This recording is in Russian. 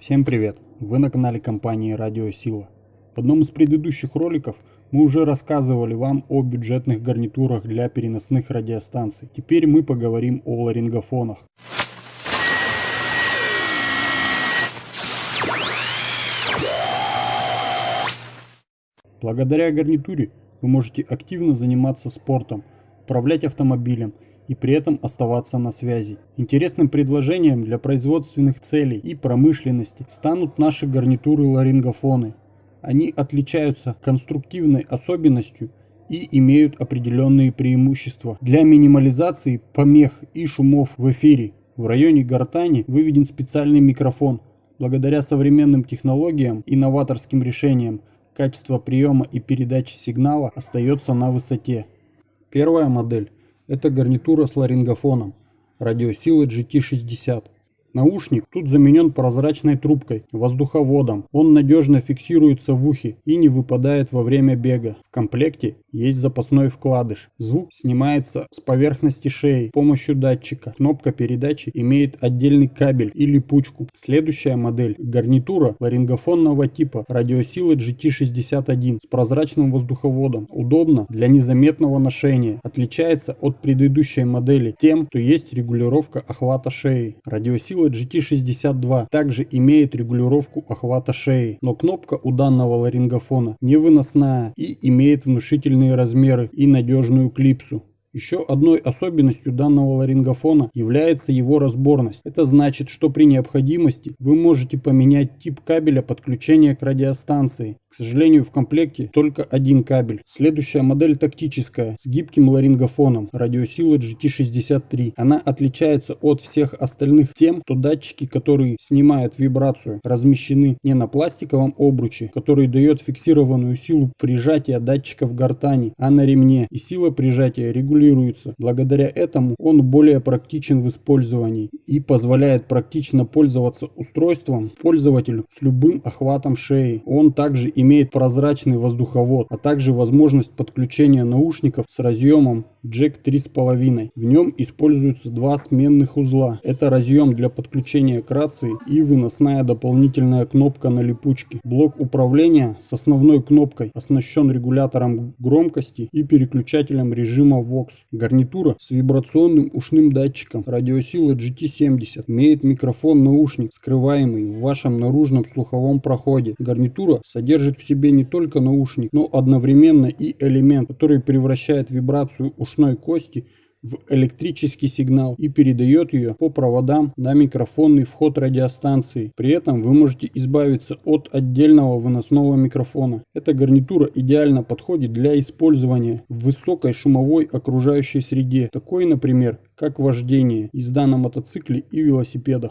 Всем привет! Вы на канале компании Радио Сила. В одном из предыдущих роликов мы уже рассказывали вам о бюджетных гарнитурах для переносных радиостанций. Теперь мы поговорим о ларингофонах. Благодаря гарнитуре вы можете активно заниматься спортом, управлять автомобилем и при этом оставаться на связи. Интересным предложением для производственных целей и промышленности станут наши гарнитуры-ларингофоны. Они отличаются конструктивной особенностью и имеют определенные преимущества. Для минимализации помех и шумов в эфире в районе гортани выведен специальный микрофон. Благодаря современным технологиям и новаторским решениям качество приема и передачи сигнала остается на высоте. Первая модель – это гарнитура с ларингофоном радиосилы GT60. Наушник тут заменен прозрачной трубкой, воздуховодом. Он надежно фиксируется в ухе и не выпадает во время бега. В комплекте есть запасной вкладыш. Звук снимается с поверхности шеи с помощью датчика. Кнопка передачи имеет отдельный кабель и липучку. Следующая модель – гарнитура ларингофонного типа радиосилы GT61 с прозрачным воздуховодом. Удобно для незаметного ношения. Отличается от предыдущей модели тем, что есть регулировка охвата шеи. Радиосилы сила GT62 также имеет регулировку охвата шеи, но кнопка у данного ларингофона невыносная и имеет внушительные размеры и надежную клипсу. Еще одной особенностью данного ларингофона является его разборность. Это значит, что при необходимости вы можете поменять тип кабеля подключения к радиостанции. К сожалению, в комплекте только один кабель. Следующая модель тактическая, с гибким ларингофоном, радиосила GT63. Она отличается от всех остальных тем, что датчики, которые снимают вибрацию, размещены не на пластиковом обруче, который дает фиксированную силу прижатия датчика в гортани, а на ремне. И сила прижатия регулируется регулируется. Благодаря этому он более практичен в использовании и позволяет практично пользоваться устройством пользователю с любым охватом шеи. Он также имеет прозрачный воздуховод, а также возможность подключения наушников с разъемом джек 3,5. В нем используются два сменных узла. Это разъем для подключения к рации и выносная дополнительная кнопка на липучке. Блок управления с основной кнопкой оснащен регулятором громкости и переключателем режима VOX. Гарнитура с вибрационным ушным датчиком. Радиосила GT70 имеет микрофон-наушник, скрываемый в вашем наружном слуховом проходе. Гарнитура содержит в себе не только наушник, но одновременно и элемент, который превращает вибрацию ушной кости в электрический сигнал и передает ее по проводам на микрофонный вход радиостанции. При этом вы можете избавиться от отдельного выносного микрофона. Эта гарнитура идеально подходит для использования в высокой шумовой окружающей среде, такой, например, как вождение, езда на мотоцикле и велосипедах.